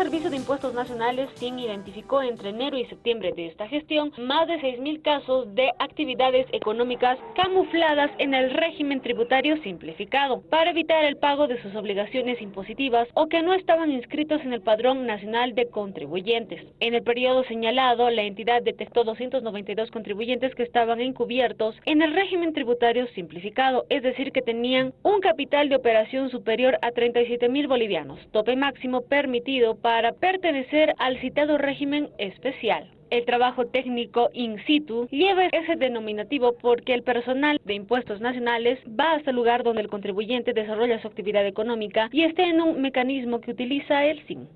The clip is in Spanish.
Servicio de Impuestos Nacionales SIN identificó entre enero y septiembre de esta gestión más de 6.000 casos de actividades económicas camufladas en el régimen tributario simplificado para evitar el pago de sus obligaciones impositivas o que no estaban inscritos en el Padrón Nacional de Contribuyentes. En el periodo señalado, la entidad detectó 292 contribuyentes que estaban encubiertos en el régimen tributario simplificado, es decir, que tenían un capital de operación superior a 37 mil bolivianos, tope máximo permitido para pertenecer al citado régimen especial. El trabajo técnico in situ lleva ese denominativo porque el personal de impuestos nacionales va hasta el lugar donde el contribuyente desarrolla su actividad económica y esté en un mecanismo que utiliza el SIN.